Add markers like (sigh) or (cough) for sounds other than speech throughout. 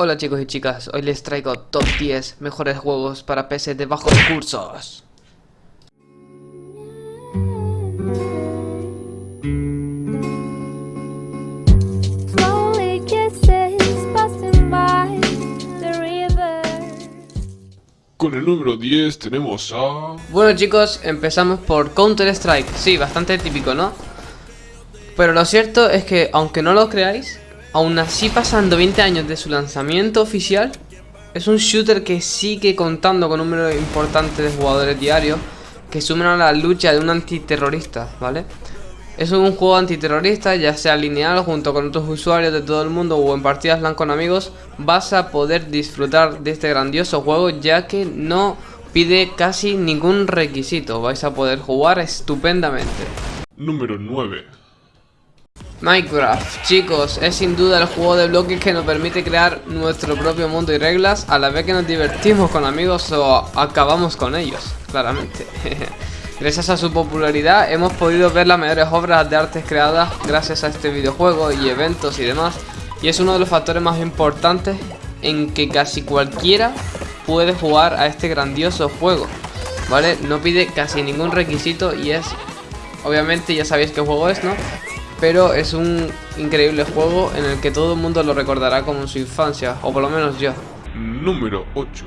Hola chicos y chicas, hoy les traigo top 10 mejores juegos para PC de bajos recursos. Con el número 10 tenemos a... Bueno chicos, empezamos por Counter Strike, sí, bastante típico, ¿no? Pero lo cierto es que, aunque no lo creáis, aún así pasando 20 años de su lanzamiento oficial, es un shooter que sigue contando con un número importante de jugadores diarios que sumen a la lucha de un antiterrorista, ¿vale? Es un juego antiterrorista, ya sea lineal junto con otros usuarios de todo el mundo o en partidas LAN con amigos, vas a poder disfrutar de este grandioso juego ya que no pide casi ningún requisito, vais a poder jugar estupendamente. Número 9. Minecraft, chicos, es sin duda el juego de bloques que nos permite crear nuestro propio mundo y reglas a la vez que nos divertimos con amigos o acabamos con ellos, claramente. (laughs) Gracias a su popularidad hemos podido ver las mejores obras de artes creadas gracias a este videojuego y eventos y demás. Y es uno de los factores más importantes en que casi cualquiera puede jugar a este grandioso juego. ¿Vale? No pide casi ningún requisito y es... Obviamente ya sabéis qué juego es, ¿no? Pero es un increíble juego en el que todo el mundo lo recordará como en su infancia, o por lo menos yo. Número 8.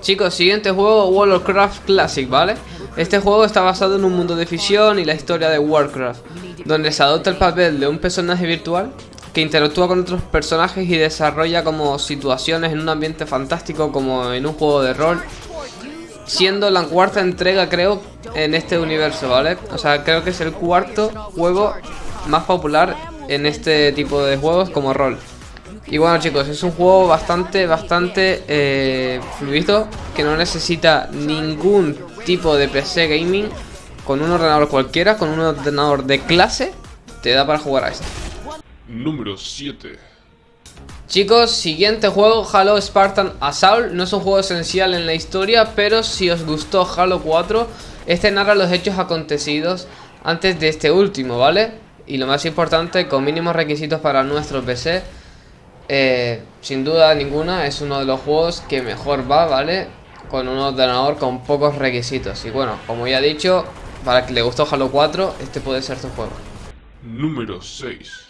Chicos, siguiente juego, World of Warcraft Classic, ¿vale? Este juego está basado en un mundo de ficción y la historia de Warcraft, donde se adopta el papel de un personaje virtual que interactúa con otros personajes y desarrolla como situaciones en un ambiente fantástico como en un juego de rol siendo la cuarta entrega creo en este universo, ¿vale? O sea, creo que es el cuarto juego más popular en este tipo de juegos como rol. Y bueno chicos, es un juego bastante, bastante eh, fluido, que no necesita ningún tipo de PC gaming, con un ordenador cualquiera, con un ordenador de clase, te da para jugar a esto. Número 7. Chicos, siguiente juego, Halo Spartan Assault No es un juego esencial en la historia, pero si os gustó Halo 4 Este narra los hechos acontecidos antes de este último, ¿vale? Y lo más importante, con mínimos requisitos para nuestro PC eh, Sin duda ninguna, es uno de los juegos que mejor va, ¿vale? Con un ordenador con pocos requisitos Y bueno, como ya he dicho, para que le gustó Halo 4, este puede ser tu juego Número 6.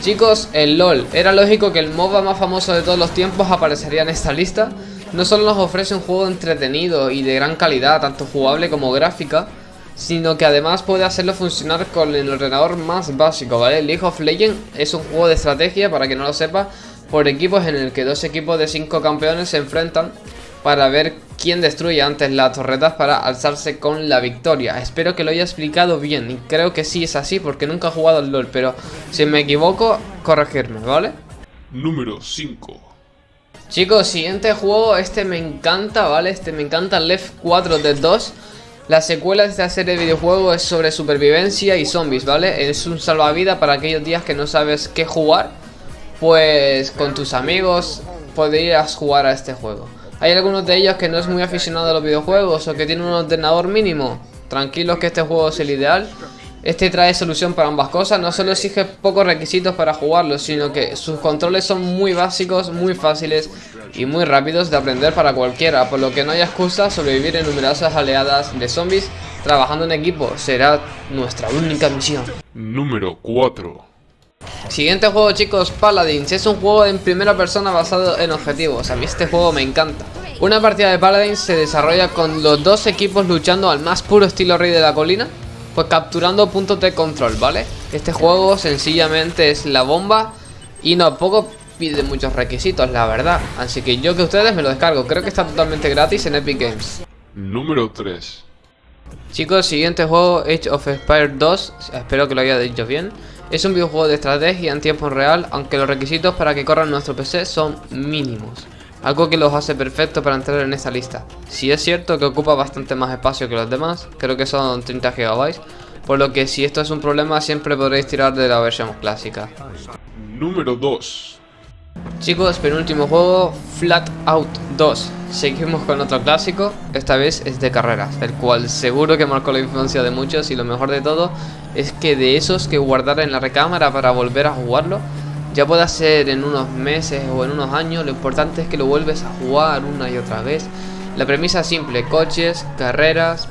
Chicos, el LOL. Era lógico que el MOBA más famoso de todos los tiempos aparecería en esta lista. No solo nos ofrece un juego entretenido y de gran calidad, tanto jugable como gráfica, sino que además puede hacerlo funcionar con el ordenador más básico, ¿vale? League of Legends es un juego de estrategia, para que no lo sepa, por equipos en el que dos equipos de cinco campeones se enfrentan para ver quién destruye antes las torretas para alzarse con la victoria. Espero que lo haya explicado bien y creo que sí es así porque nunca he jugado al LoL, pero si me equivoco, corregirme, ¿vale? Número 5. Chicos, siguiente juego, este me encanta, ¿vale? Este me encanta, Left 4 de 2. La secuela de esta serie de videojuegos es sobre supervivencia y zombies, ¿vale? Es un salvavidas para aquellos días que no sabes qué jugar. Pues con tus amigos podrías jugar a este juego. Hay algunos de ellos que no es muy aficionado a los videojuegos o que tienen un ordenador mínimo. Tranquilos que este juego es el ideal. Este trae solución para ambas cosas, no solo exige pocos requisitos para jugarlo, sino que sus controles son muy básicos, muy fáciles y muy rápidos de aprender para cualquiera, por lo que no hay excusa sobrevivir en numerosas oleadas de zombies trabajando en equipo, será nuestra única misión. Número 4. Siguiente juego chicos, Paladins, es un juego en primera persona basado en objetivos, a mí este juego me encanta. Una partida de Paladins se desarrolla con los dos equipos luchando al más puro estilo rey de la colina, pues capturando puntos de control, ¿vale? Este juego sencillamente es la bomba y no poco pide muchos requisitos, la verdad. Así que yo que ustedes me lo descargo, creo que está totalmente gratis en Epic Games. Número 3. Chicos, siguiente juego, Age of Empires 2, espero que lo haya dicho bien. Es un videojuego de estrategia en tiempo real, aunque los requisitos para que corran nuestro PC son mínimos. Algo que los hace perfectos para entrar en esta lista. Si es cierto que ocupa bastante más espacio que los demás, creo que son 30 GB, por lo que si esto es un problema siempre podréis tirar de la versión clásica. Número 2. Chicos, penúltimo juego, Flat Out 2. Seguimos con otro clásico, esta vez es de carreras, el cual seguro que marcó la infancia de muchos y lo mejor de todo es que de esos que guardar en la recámara para volver a jugarlo, Ya pueda ser en unos meses o en unos años, lo importante es que lo vuelves a jugar una y otra vez. La premisa es simple, coches, carreras,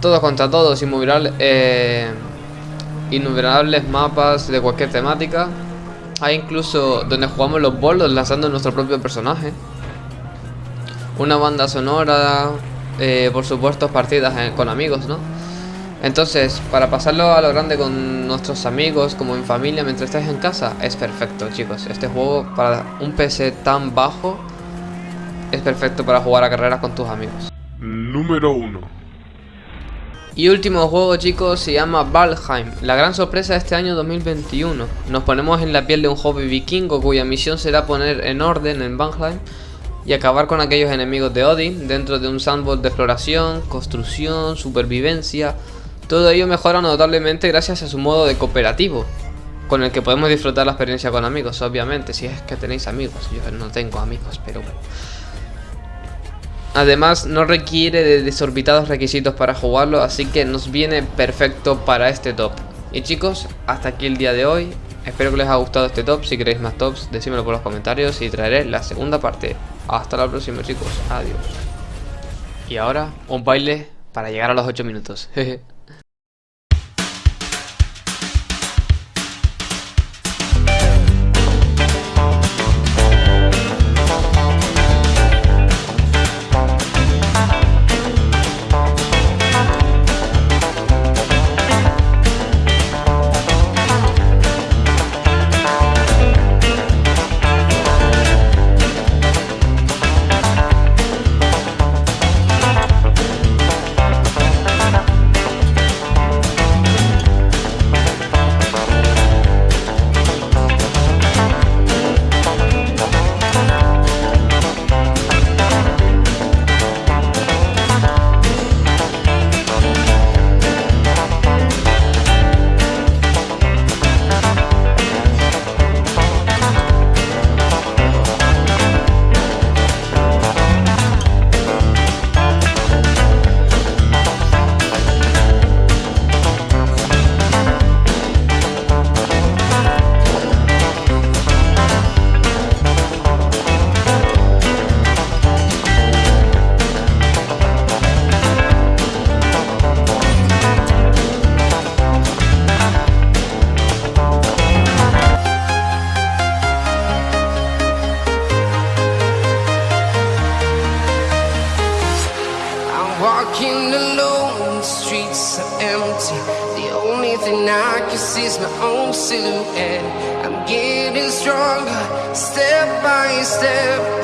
todos contra todos, eh, innumerables mapas de cualquier temática. Hay incluso donde jugamos los bolos lanzando nuestro propio personaje. Una banda sonora, eh, por supuesto partidas eh, con amigos, ¿no? Entonces, para pasarlo a lo grande con nuestros amigos, como en familia, mientras estés en casa, es perfecto, chicos. Este juego para un PC tan bajo es perfecto para jugar a carreras con tus amigos. Número 1. Y último juego, chicos, se llama Valheim. La gran sorpresa de este año 2021. Nos ponemos en la piel de un joven vikingo cuya misión será poner en orden en Valheim y acabar con aquellos enemigos de Odin dentro de un sandbox de exploración, construcción, supervivencia. Todo ello mejora notablemente gracias a su modo de cooperativo, con el que podemos disfrutar la experiencia con amigos, obviamente, si es que tenéis amigos. Yo no tengo amigos, pero bueno. Además, no requiere de desorbitados requisitos para jugarlo, así que nos viene perfecto para este top. Y chicos, hasta aquí el día de hoy. Espero que les haya gustado este top. Si queréis más tops, decímelo por los comentarios y traeré la segunda parte. Hasta la próxima, chicos. Adiós. Y ahora, un baile para llegar a los 8 minutos. (laughs) I'm walking alone, the streets are empty. The only thing I can see is my own silhouette. I'm getting stronger, step by step.